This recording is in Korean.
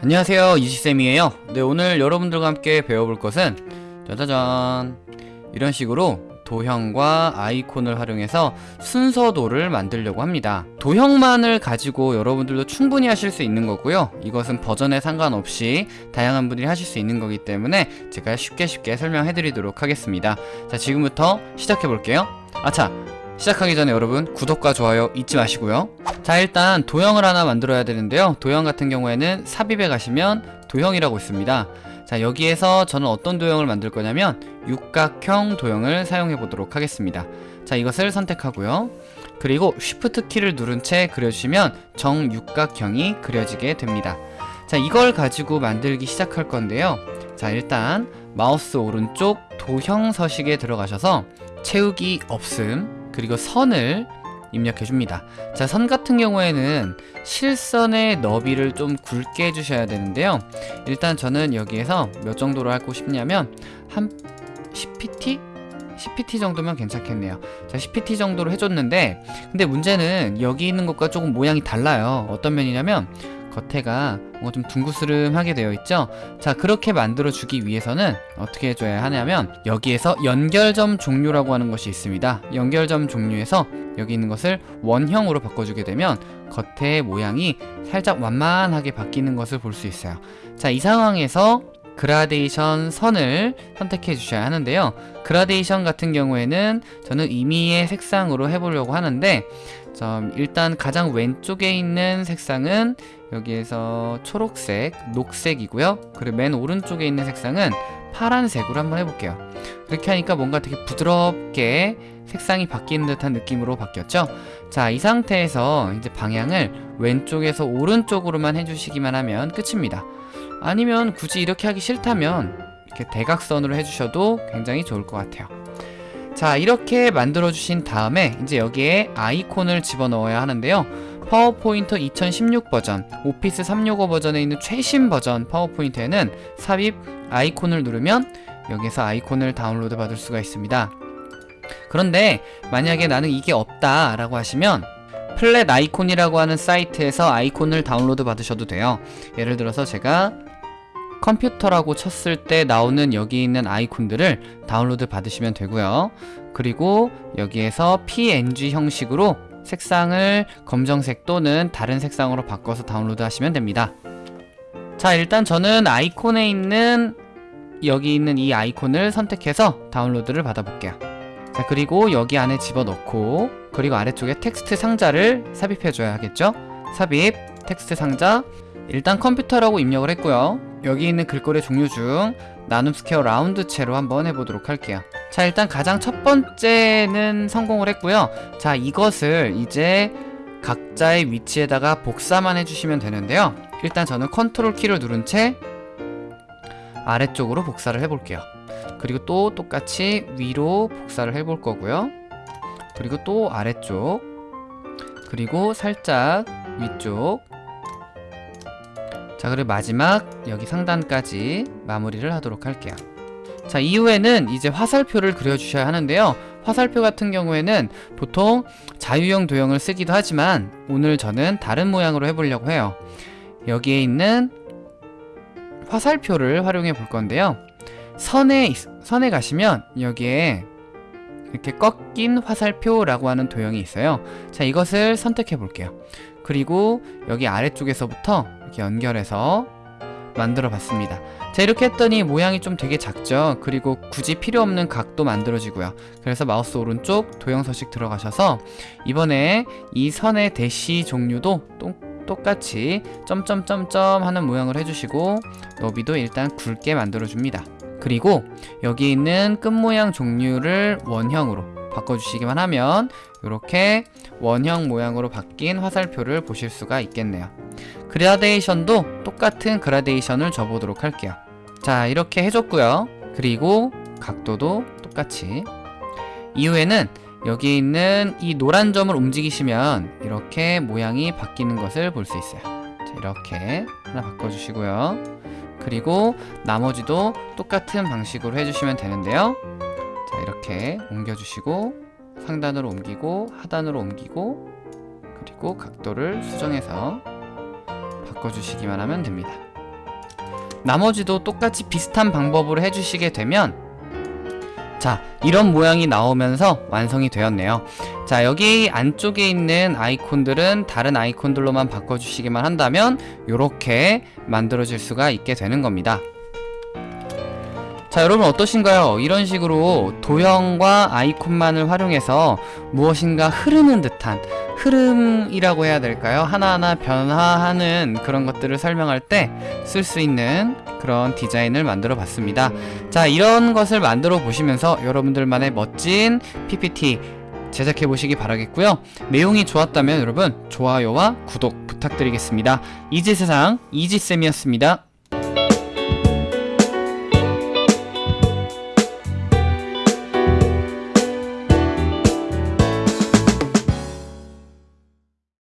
안녕하세요 이지쌤이에요. 네 오늘 여러분들과 함께 배워볼 것은 짜자잔. 이런 식으로 도형과 아이콘을 활용해서 순서도를 만들려고 합니다. 도형만을 가지고 여러분들도 충분히 하실 수 있는 거고요. 이것은 버전에 상관없이 다양한 분들이 하실 수 있는 거기 때문에 제가 쉽게 쉽게 설명해 드리도록 하겠습니다. 자 지금부터 시작해 볼게요. 아차 시작하기 전에 여러분 구독과 좋아요 잊지 마시고요. 자 일단 도형을 하나 만들어야 되는데요. 도형 같은 경우에는 삽입에 가시면 도형이라고 있습니다. 자 여기에서 저는 어떤 도형을 만들 거냐면 육각형 도형을 사용해 보도록 하겠습니다. 자 이것을 선택하고요. 그리고 쉬프트 키를 누른 채 그려주시면 정육각형이 그려지게 됩니다. 자 이걸 가지고 만들기 시작할 건데요. 자 일단 마우스 오른쪽 도형 서식에 들어가셔서 채우기 없음 그리고 선을 입력해 줍니다. 자 선 같은 경우에는 실선의 너비를 좀 굵게 해주셔야 되는데요. 일단 저는 여기에서 몇 정도로 하고 싶냐면 한 10pt? 10pt 정도면 괜찮겠네요. 자 10pt 정도로 해줬는데 근데 문제는 여기 있는 것과 조금 모양이 달라요. 어떤 면이냐면 겉에가 뭔가 좀 둥그스름하게 되어 있죠? 자 그렇게 만들어 주기 위해서는 어떻게 해줘야 하냐면 여기에서 연결점 종류라고 하는 것이 있습니다. 연결점 종류에서 여기 있는 것을 원형으로 바꿔주게 되면 겉의 모양이 살짝 완만하게 바뀌는 것을 볼 수 있어요. 자 이 상황에서 그라데이션 선을 선택해 주셔야 하는데요. 그라데이션 같은 경우에는 저는 임의의 색상으로 해보려고 하는데 일단 가장 왼쪽에 있는 색상은 여기에서 초록색, 녹색이고요. 그리고 맨 오른쪽에 있는 색상은 파란색으로 한번 해볼게요. 그렇게 하니까 뭔가 되게 부드럽게 색상이 바뀌는 듯한 느낌으로 바뀌었죠? 자 이 상태에서 이제 방향을 왼쪽에서 오른쪽으로만 해주시기만 하면 끝입니다. 아니면 굳이 이렇게 하기 싫다면 이렇게 대각선으로 해주셔도 굉장히 좋을 것 같아요. 자 이렇게 만들어 주신 다음에 이제 여기에 아이콘을 집어넣어야 하는데요 파워포인트 2016 버전 오피스 365 버전에 있는 최신 버전 파워포인트에는 삽입 아이콘을 누르면 여기서 아이콘을 다운로드 받을 수가 있습니다. 그런데 만약에 나는 이게 없다 라고 하시면 Flaticon이라고 하는 사이트에서 아이콘을 다운로드 받으셔도 돼요. 예를 들어서 제가 컴퓨터라고 쳤을 때 나오는 여기 있는 아이콘들을 다운로드 받으시면 되고요. 그리고 여기에서 png 형식으로 색상을 검정색 또는 다른 색상으로 바꿔서 다운로드 하시면 됩니다. 자 일단 저는 아이콘에 있는 여기 있는 이 아이콘을 선택해서 다운로드를 받아볼게요. 자 그리고 여기 안에 집어넣고 그리고 아래쪽에 텍스트 상자를 삽입해 줘야 하겠죠? 삽입 텍스트 상자. 일단 컴퓨터라고 입력을 했고요. 여기 있는 글꼴의 종류 중 나눔 Square Round체로 한번 해보도록 할게요 자 일단 가장 첫 번째는 성공을 했고요. 자 이것을 이제 각자의 위치에다가 복사만 해주시면 되는데요. 일단 저는 컨트롤 키를 누른 채 아래쪽으로 복사를 해볼게요. 그리고 또 똑같이 위로 복사를 해볼 거고요. 그리고 또 아래쪽 그리고 살짝 위쪽. 자 그리고 마지막 여기 상단까지 마무리를 하도록 할게요 자 이후에는 이제 화살표를 그려주셔야 하는데요. 화살표 같은 경우에는 보통 자유형 도형을 쓰기도 하지만 오늘 저는 다른 모양으로 해보려고 해요. 여기에 있는 화살표를 활용해 볼 건데요. 선에, 선에 가시면 여기에 이렇게 꺾인 화살표라고 하는 도형이 있어요. 자 이것을 선택해 볼게요. 그리고 여기 아래쪽에서부터 이렇게 연결해서 만들어 봤습니다. 자 이렇게 했더니 모양이 좀 되게 작죠? 그리고 굳이 필요 없는 각도 만들어지고요. 그래서 마우스 오른쪽 도형 서식 들어가셔서 이번에 이 선의 대시 종류도 똑같이 점점점점 하는 모양을 해주시고 너비도 일단 굵게 만들어 줍니다. 그리고 여기 있는 끝 모양 종류를 원형으로 바꿔주시기만 하면 이렇게 원형 모양으로 바뀐 화살표를 보실 수가 있겠네요. 그라데이션도 똑같은 그라데이션을 줘보도록 할게요. 자 이렇게 해줬고요. 그리고 각도도 똑같이. 이후에는 여기 있는 이 노란 점을 움직이시면 이렇게 모양이 바뀌는 것을 볼 수 있어요. 자, 이렇게 하나 바꿔주시고요. 그리고 나머지도 똑같은 방식으로 해주시면 되는데요. 자 이렇게 옮겨주시고 상단으로 옮기고 하단으로 옮기고 그리고 각도를 수정해서 바꿔주시기만 하면 됩니다. 나머지도 똑같이 비슷한 방법으로 해주시게 되면 자 이런 모양이 나오면서 완성이 되었네요. 자 여기 안쪽에 있는 아이콘들은 다른 아이콘들로만 바꿔주시기만 한다면 이렇게 만들어질 수가 있게 되는 겁니다 자 여러분 어떠신가요? 이런 식으로 도형과 아이콘만을 활용해서 무엇인가 흐르는 듯한 흐름이라고 해야 될까요? 하나하나 변화하는 그런 것들을 설명할 때 쓸 수 있는 그런 디자인을 만들어 봤습니다 자 이런 것을 만들어 보시면서 여러분들만의 멋진 PPT 제작해 보시기 바라겠고요 내용이 좋았다면 여러분 좋아요와 구독 부탁드리겠습니다 이지세상 이지쌤이었습니다